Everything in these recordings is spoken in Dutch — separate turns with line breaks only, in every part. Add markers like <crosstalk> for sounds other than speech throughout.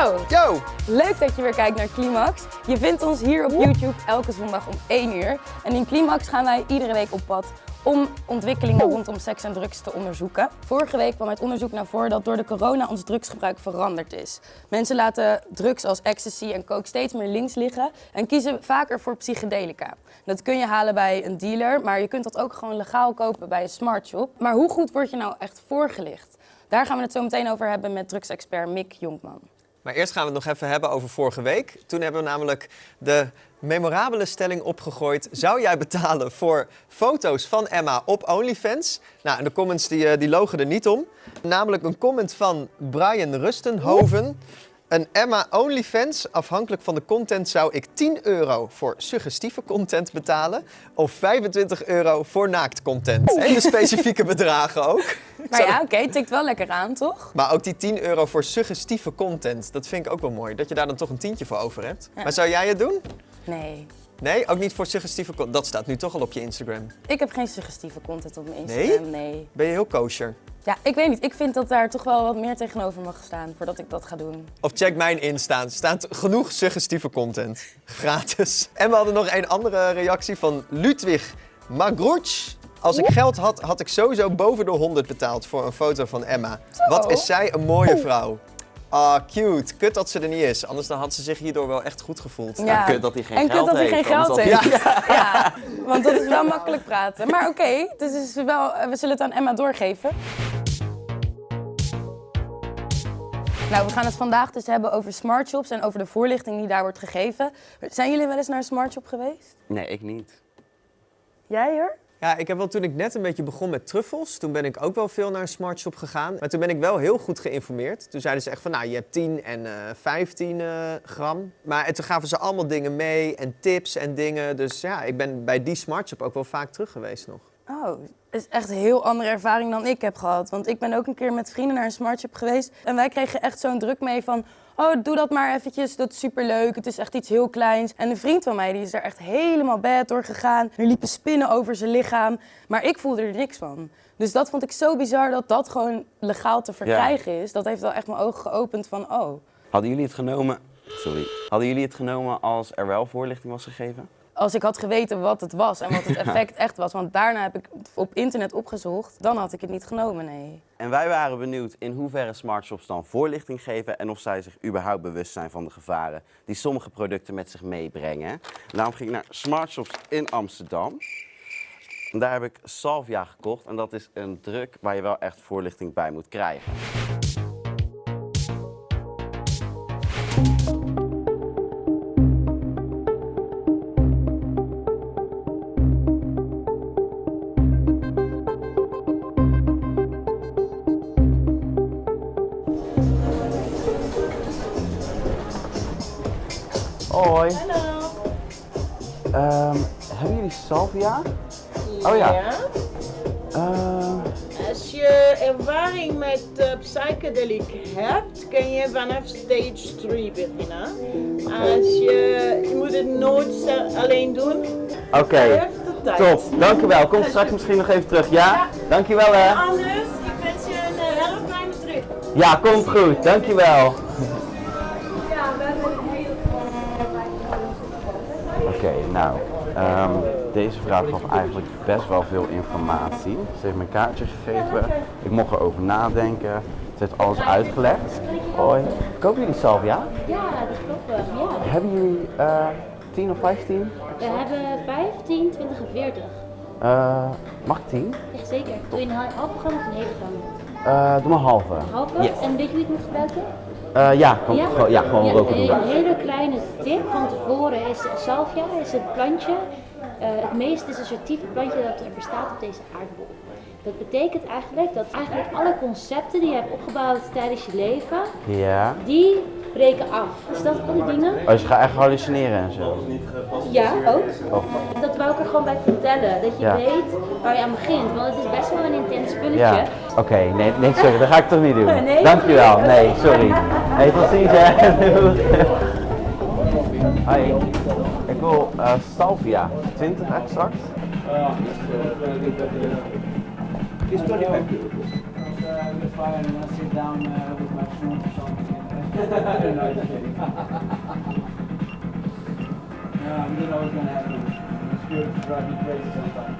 Yo,
Yo!
leuk dat je weer kijkt naar Climax. Je vindt ons hier op YouTube elke zondag om 1 uur. En in Climax gaan wij iedere week op pad om ontwikkelingen rondom seks en drugs te onderzoeken. Vorige week kwam uit onderzoek naar voren dat door de corona ons drugsgebruik veranderd is. Mensen laten drugs als ecstasy en coke steeds meer links liggen en kiezen vaker voor psychedelica. Dat kun je halen bij een dealer, maar je kunt dat ook gewoon legaal kopen bij een smartshop. Maar hoe goed word je nou echt voorgelicht? Daar gaan we het zo meteen over hebben met drugsexpert Mick Jonkman.
Maar eerst gaan we het nog even hebben over vorige week. Toen hebben we namelijk de memorabele stelling opgegooid. Zou jij betalen voor foto's van Emma op OnlyFans? Nou, en de comments die, eh, die logen er niet om. Namelijk een comment van Brian Rustenhoven. Een Emma OnlyFans, afhankelijk van de content, zou ik 10 euro voor suggestieve content betalen. Of 25 euro voor naaktcontent. Hele specifieke bedragen ook. <laughs>
Maar ja, oké, het tikt wel lekker aan, toch?
Maar ook die 10 euro voor suggestieve content, dat vind ik ook wel mooi. Dat je daar dan toch een tientje voor over hebt. Maar zou jij het doen?
Nee.
Nee, ook niet voor suggestieve content. Dat staat nu toch al op je Instagram.
Ik heb geen suggestieve content op mijn Instagram, nee?
Ben je heel kosher?
Ja, ik weet niet. Ik vind dat daar toch wel wat meer tegenover mag staan voordat ik dat ga doen.
Of check mijn Insta. Er staat genoeg suggestieve content. Gratis. <laughs> En we hadden nog een andere reactie van Ludwig Magruch. Als ik geld had, had ik sowieso boven de 100 betaald voor een foto van Emma. Wat is zij een mooie vrouw. Ah, cute. Kut dat ze er niet is. Anders dan had ze zich hierdoor wel echt goed gevoeld.
Ja.
kut dat hij geen
en kut
geld
dat hij
heeft,
geen geld heeft.
hij- <laughs>
Ja. want dat is wel makkelijk praten. Maar oké, dus is wel, we zullen het aan Emma doorgeven. Nou, we gaan het vandaag dus hebben over smartshops en over de voorlichting die daar wordt gegeven. Zijn jullie wel eens naar een smartshop geweest?
Nee, ik niet.
Jij hoor?
Ja, ik heb wel toen ik net een beetje begon met truffels, toen ben ik ook wel veel naar een smartshop gegaan. Maar toen ben ik wel heel goed geïnformeerd. Toen zeiden ze echt van, nou, je hebt 10 en eh 15 eh, gram. Maar en toen gaven ze allemaal dingen mee en tips en dingen. Dus ja, ik ben bij die smartshop ook wel vaak terug geweest nog.
Oh, dat is echt een heel andere ervaring dan ik heb gehad. Want ik ben ook een keer met vrienden naar een smartshop geweest. En wij kregen echt zo'n druk mee van... Oh, doe dat maar eventjes, dat is superleuk. Het is echt iets heel kleins. En een vriend van mij die is er echt helemaal bad door gegaan. Er liepen spinnen over zijn lichaam. Maar ik voelde er niks van. Dus dat vond ik zo bizar dat dat gewoon legaal te verkrijgen is. Dat heeft wel echt mijn ogen geopend van, oh...
Hadden jullie het genomen... Sorry. Hadden jullie het genomen als er wel voorlichting was gegeven?
Als ik had geweten wat het was en wat het <laughs> effect echt was, want daarna heb ik op internet opgezocht, dan had ik het niet genomen, nee.
En wij waren benieuwd in hoeverre smartshops dan voorlichting geven en of zij zich überhaupt bewust zijn van de gevaren die sommige producten met zich meebrengen. Daarom ging ik naar smartshops in Amsterdam. En daar heb ik salvia gekocht en dat is een druk waar je wel echt voorlichting bij moet krijgen. Salvia? Oh ja. Ehm,
Als je ervaring met uh, psychedelic hebt, kun je vanaf stage 3 beginnen. Als je, je moet het nooit alleen doen.
Oké,
tijd.
top. Dankjewel. Kom <laughs> straks misschien nog even terug. Ja?
Ja.
Dankjewel hè.
Anders, ik wens je een uh, hele fijne trip.
Ja, komt goed. Dankjewel.
Ja, we hebben een hele
Oké, nou, ehm, deze vrouw gaf eigenlijk best wel veel informatie. Ze heeft me een kaartje gegeven, ik mocht erover nadenken. Ze heeft alles uitgelegd. Hoi. Kopen jullie salvia?
Ja, dat klopt. Ja.
Hebben jullie eh 10 of 15?
We hebben 15, 20 en 40.
Eh, mag ik 10?
Ja, zeker. Doe je een halve gram of een hele gram?
Eh, doe maar halve.
Halve?
Yes.
En weet je hoe het moet gebruiken?
Eh, ja, gewoon, gewoon- ja, gewoon roken doen.
Een hele kleine tip van tevoren is salvia, is het plantje, eh, het meest associatieve plantje dat er bestaat op deze aardbol. Dat betekent eigenlijk dat eigenlijk alle concepten die je hebt opgebouwd tijdens je leven,
Ja.
die breken af. Dus dat al die dingen?
Als je gaat echt hallucineren en zo.
Ja, ook.
Oh.
Dat wou ik er gewoon bij vertellen. Dat je
Ja.
weet waar je aan begint. Want het is best wel een intens spulletje.
Ja, oké, nee, nee, sorry, dat ga ik toch niet doen.
Nee?
Dankjewel, nee, sorry. Hey, tot ziens hè. Hoi, ik wil eh, salvia, 20 extract.
It's 25 euros. We'll fire and I'll sit down uh, with my phone or something. Yeah, we didn't know what was gonna happen. It's good to drive me crazy sometimes.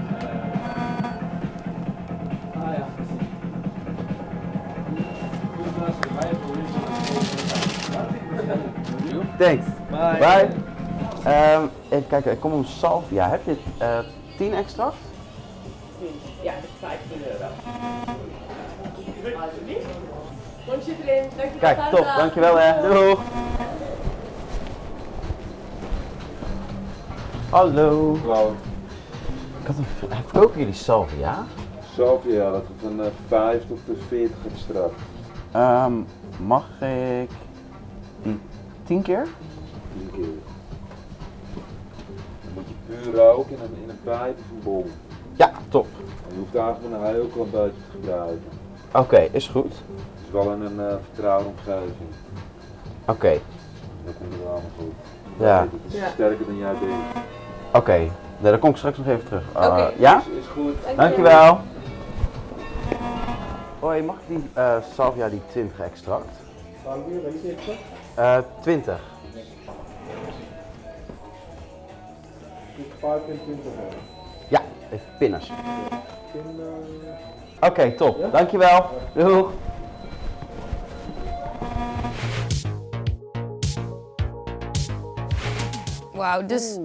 Ah ja.
Thanks.
Bye.
Bye. Ehm, even kijken, ik kom om salvia. Heb je eh 10 extract?
Ja, dat is 15 euro. Alsjeblieft. Rondje erin. Dankjewel.
Kijk, top. Dankjewel hè. Doeg. Hallo.
Hallo.
Ik had een, verkopen jullie salvia?
Salvia, dat is van eh, 5 tot de 40 extract.
Ehm, mag ik die 10 keer?
10 keer. Dan moet je puur roken in een, in een pijp of een bol.
Ja, top.
En je hoeft eigenlijk maar een heel klein beetje te gebruiken.
Oké, is goed.
Het is wel in een uh, vertrouwde omgeving.
Oké,
Dat komt er wel allemaal goed.
Ja.
Het is sterker dan jij denkt.
oké. Nee, dan kom ik straks nog even terug. Uh,
Oké.
Ja?
Is, is goed.
Dankjewel. Hoi, mag ik die eh, salvia, die 20 extract?
Salvia, weet je het?
Eh 20.
Dus 25 euro.
Ja, even pinnen alsjeblieft. Oké, top. Dankjewel. Doeg.
Wauw, dus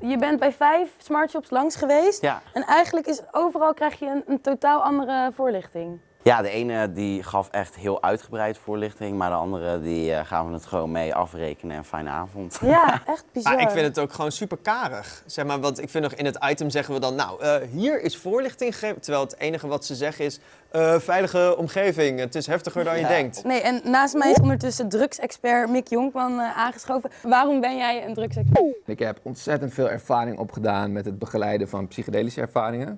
je bent bij vijf smartshops langs geweest.
Ja.
En eigenlijk is overal krijg je een, een totaal andere voorlichting.
Ja, de ene die gaf echt heel uitgebreid voorlichting, maar de andere die eh, gaan we het gewoon mee afrekenen en fijne avond.
Ja, <laughs> echt bizar.
Maar ik vind het ook gewoon super karig. Zeg maar, want ik vind nog in het item zeggen we dan, nou, eh, hier is voorlichting gegeven. Terwijl het enige wat ze zeggen is, eh, veilige omgeving, het is heftiger dan je denkt.
Nee, en naast mij is ondertussen drugsexpert Mick Jonkman eh, aangeschoven. Waarom ben jij een drugsexpert?
Ik heb ontzettend veel ervaring opgedaan met het begeleiden van psychedelische ervaringen.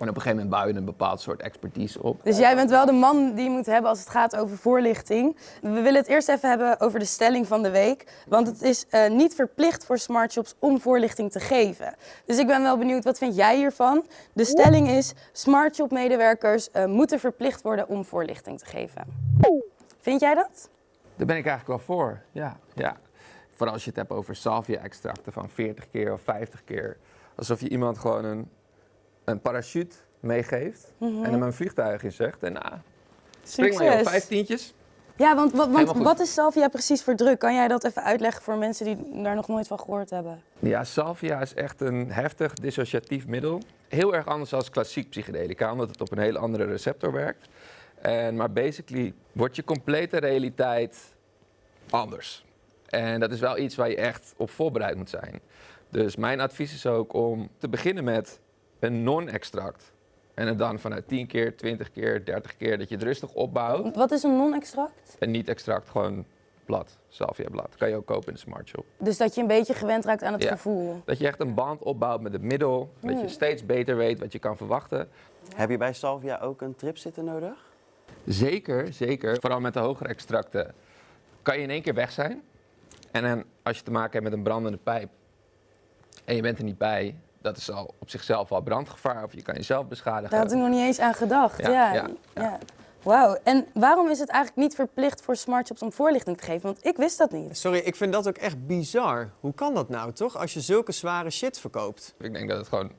En op een gegeven moment bouw je een bepaald soort expertise op.
Dus jij bent wel de man die je moet hebben als het gaat over voorlichting. We willen het eerst even hebben over de stelling van de week. Want het is eh, niet verplicht voor smartshops om voorlichting te geven. Dus ik ben wel benieuwd, wat vind jij hiervan? De stelling is, smartshop-medewerkers eh, moeten verplicht worden om voorlichting te geven. Vind jij dat?
Daar ben ik eigenlijk wel voor. Ja, ja. Vooral als je het hebt over salvia-extracten van 40 keer of 50 keer. Alsof je iemand gewoon een, een parachute meegeeft en hem een vliegtuig in zegt. En nou, spring maar joh, vijf tientjes.
Ja, want, wa- want wat is salvia precies voor druk? Kan jij dat even uitleggen voor mensen die daar nog nooit van gehoord hebben?
Ja, salvia is echt een heftig dissociatief middel. Heel erg anders dan klassiek psychedelica, omdat het op een hele andere receptor werkt. En, maar basically wordt je complete realiteit anders. En dat is wel iets waar je echt op voorbereid moet zijn. Dus mijn advies is ook om te beginnen met een non-extract. En het dan vanuit 10 keer, 20 keer, 30 keer, dat je het rustig opbouwt.
Wat is een non-extract?
En niet extract, gewoon blad, salvia blad. Kan je ook kopen in de smart shop.
Dus dat je een beetje gewend raakt aan het
Ja.
gevoel.
Dat je echt een band opbouwt met het middel. Dat je steeds beter weet wat je kan verwachten.
Heb je bij salvia ook een tripzitter nodig?
Zeker, zeker. Vooral met de hogere extracten kan je in één keer weg zijn. En dan als je te maken hebt met een brandende pijp en je bent er niet bij, dat is al op zichzelf al brandgevaar of je kan jezelf beschadigen.
Daar had ik nog niet eens aan gedacht. Ja,
Ja,
ja,
ja,
Wauw. En waarom is het eigenlijk niet verplicht voor smartshops om voorlichting te geven? Want ik wist dat niet.
Sorry, ik vind dat ook echt bizar. Hoe kan dat nou, toch? Als je zulke zware shit verkoopt.
Ik denk dat het gewoon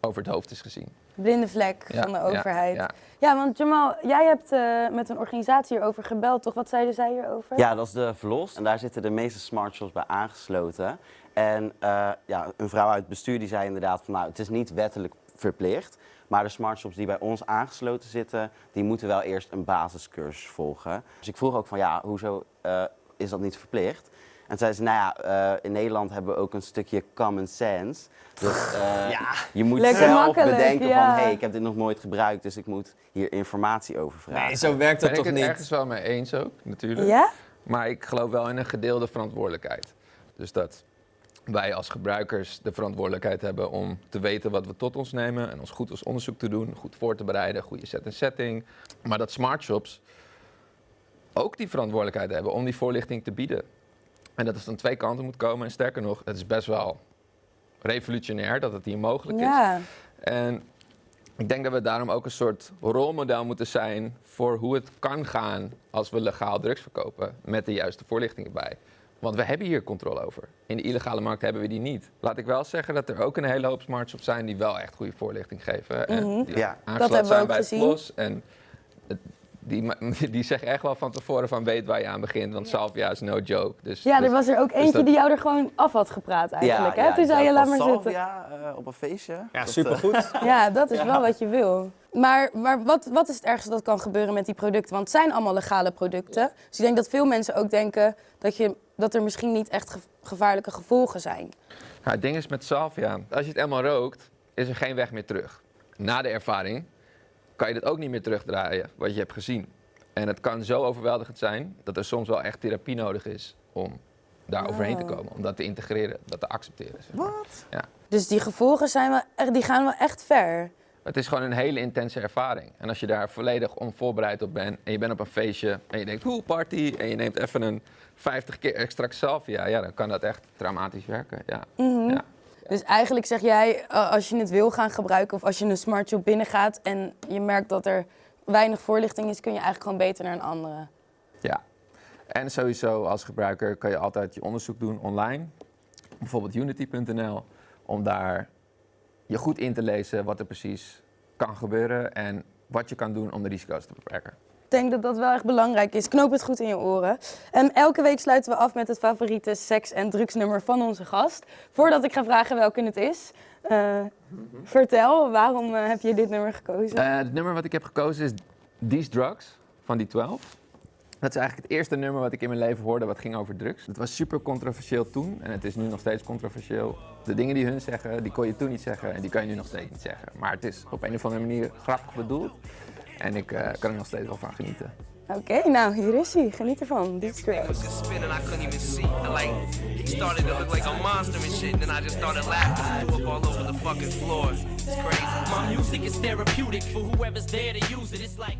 over het hoofd is gezien.
Blinde vlek
Ja,
van de overheid. Ja,
ja.
want Jamal, jij hebt eh, met een organisatie hierover gebeld, toch? Wat zeiden zij hierover?
Ja, dat is de Verlos. En daar zitten de meeste smartshops bij aangesloten. En eh, ja, een vrouw uit het bestuur die zei inderdaad van nou, het is niet wettelijk verplicht. Maar de smartshops die bij ons aangesloten zitten, die moeten wel eerst een basiscursus volgen. Dus ik vroeg ook van ja, hoezo eh, is dat niet verplicht? En zei ze, nou ja, eh, in Nederland hebben we ook een stukje common sense. Dus eh, <laughs> je moet
Lekker
zelf
makkelijk,
bedenken
ja.
van hé, hey, ik heb dit nog nooit gebruikt, dus ik moet hier informatie over vragen.
Nee, zo werkt dat
ben ik
toch
het
niet?
ergens wel mee eens ook, natuurlijk.
Ja?
Maar ik geloof wel in een gedeelde verantwoordelijkheid. Dus dat wij als gebruikers de verantwoordelijkheid hebben om te weten wat we tot ons nemen en ons goed als onderzoek te doen, goed voor te bereiden, goede set en setting. Maar dat smart shops ook die verantwoordelijkheid hebben om die voorlichting te bieden. En dat het van twee kanten moet komen. En sterker nog, het is best wel revolutionair dat het hier mogelijk is.
Ja.
En Ik denk dat we daarom ook een soort rolmodel moeten zijn voor hoe het kan gaan als we legaal drugs verkopen met de juiste voorlichting erbij. Want we hebben hier controle over. In de illegale markt hebben we die niet. Laat ik wel zeggen dat er ook een hele hoop smartshops zijn die wel echt goede voorlichting geven. En die
Ja.
Mhm. Dat
aangesloten
hebben we
zijn bij het. PLOS. En het- die, <laughs> die zeggen echt wel van tevoren van weet waar je aan begint. Want salvia is no joke. Dus,
Ja,
dus-
er was er ook eentje
dat-
die jou er gewoon af had gepraat eigenlijk. hè? Toen zei je, laat maar zitten.
Salvia, eh, op een feestje.
Ja,
Dat, eh,
supergoed. <laughs>
Ja, dat is wel wat je wil. Maar, maar wat, wat is het ergste dat kan gebeuren met die producten? Want het zijn allemaal legale producten. Dus ik denk dat veel mensen ook denken dat, je, dat er misschien niet echt ge- gevaarlijke gevolgen zijn.
Ja, het ding is met salvia, als je het eenmaal rookt, is er geen weg meer terug. Na de ervaring kan je het ook niet meer terugdraaien, wat je hebt gezien. En het kan zo overweldigend zijn dat er soms wel echt therapie nodig is om daar overheen te komen. Om dat te integreren, dat te accepteren. zeg maar. Ja.
Dus die gevolgen zijn wel, echt- die gaan wel echt ver.
Het is gewoon een hele intense ervaring. En als je daar volledig onvoorbereid op bent en je bent op een feestje en je denkt, hoe party, en je neemt even een 50 keer extra salvia, ja, dan kan dat echt traumatisch werken. Ja. ja.
Dus eigenlijk zeg jij, eh, als je het wil gaan gebruiken of als je een smartshop binnengaat en je merkt dat er weinig voorlichting is, kun je eigenlijk gewoon beter naar een andere.
Ja. En sowieso als gebruiker kan je altijd je onderzoek doen online. Bijvoorbeeld unity.nl. Om daar je goed in te lezen wat er precies kan gebeuren en wat je kan doen om de risico's te beperken.
Denk dat dat wel echt belangrijk is. Knoop het goed in je oren. En elke week sluiten we af met het favoriete seks- en drugsnummer van onze gast. Voordat ik ga vragen welke het is, eh, vertel, waarom eh, heb je dit nummer gekozen?
Eh, het nummer wat ik heb gekozen is These Drugs van die 12. Dat is eigenlijk het eerste nummer wat ik in mijn leven hoorde wat ging over drugs. Het was super controversieel toen en het is nu nog steeds controversieel. De dingen die hun zeggen, die kon je toen niet zeggen en die kan je nu nog steeds niet zeggen. Maar het is op een of andere manier grappig bedoeld en ik eh, kan er nog steeds wel van genieten.
Oké, nou hier is hij. Geniet ervan. Dit is Drugs.
was just spinning, I couldn't even see. And like, he started to look like a monster and shit. And then I just started laughing and threw up all over the fucking floor. It's crazy.
My music is therapeutic for whoever's there to use it. It's like